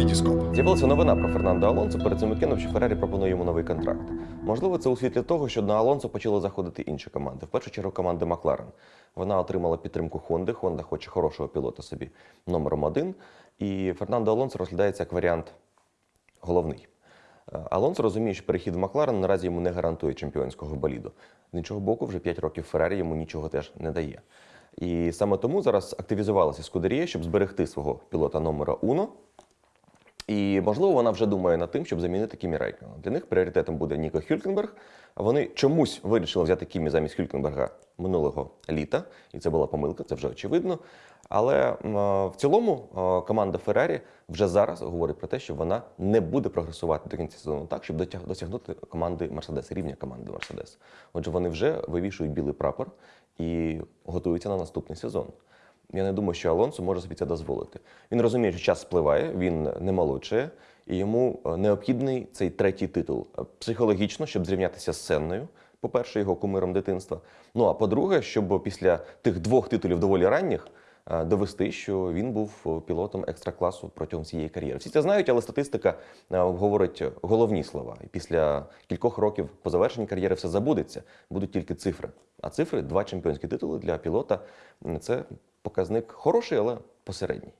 Вітіскоп. З'явилася новина про Фернандо Алонсо перед цим вікендом, що Феррарі пропонує йому новий контракт. Можливо, це у світлі того, що на Алонсо почали заходити інші команди. В першу чергу команди Макларен. Вона отримала підтримку Хонди. Хонда хоче хорошого пілота собі номером один. І Фернандо Алонсо розглядається як варіант головний. Е, Алонсо розуміє, що перехід в Макларен наразі йому не гарантує чемпіонського боліду. З іншого боку, вже 5 років Феррарі йому нічого теж не дає. І саме тому зараз активізувалася Скудерія, щоб зберегти свого пілота номера Уно. І можливо вона вже думає над тим, щоб замінити Кімі Рейкона. Для них пріоритетом буде Ніко Хюлькенберг. Вони чомусь вирішили взяти Кімі замість Хюлькенберга минулого літа, і це була помилка, це вже очевидно. Але е, в цілому е, команда Феррарі вже зараз говорить про те, що вона не буде прогресувати до кінця сезону так, щоб досягнути команди Мерседес, рівня команди Мерседес. Отже, вони вже вивішують білий прапор і готуються на наступний сезон. Я не думаю, що Алонсо може собі це дозволити. Він розуміє, що час спливає, він не молодшає, і йому е, необхідний цей третій титул Е, психологічно, щоб зрівнятися з Сенною. По-перше, його кумиром дитинства. Ну а по-друге, щоб після тих двох титулів доволі ранніх е, довести, що він був пілотом екстра-класу протягом всієї кар'єри. Всі це знають, але статистика говорить головні слова. І після кількох років по завершенні кар'єри все забудеться, будуть тільки цифри. А цифри два чемпіонські титули для пілота це показник хороший, але посередній.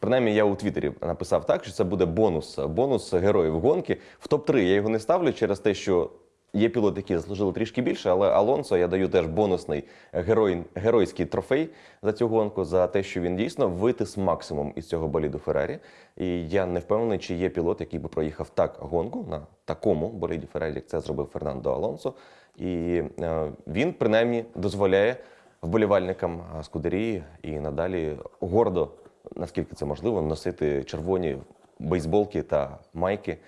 Принаймні, я у Твіттері написав так, що це буде бонус, бонус героїв гонки. В топ-3 я його не ставлю через те, що є пілоти, які заслужили трішки більше, але Алонсо я даю теж бонусний герой, геройський трофей за цю гонку, за те, що він дійсно витис максимум із цього боліду Феррарі. І я не впевнений, чи є пілот, який би проїхав так гонку на такому боліді Феррарі, як це зробив Фернандо Алонсо. І е, він принаймні дозволяє вболівальникам Скудерії і надалі гордо, наскільки це можливо, носити червоні бейсболки та майки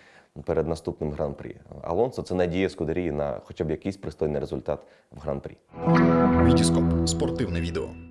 перед наступним гран-прі. Алонсо це надія Скудерії на хоча б якийсь пристойний результат в гран-прі. Вітіскоп. Спортивне відео.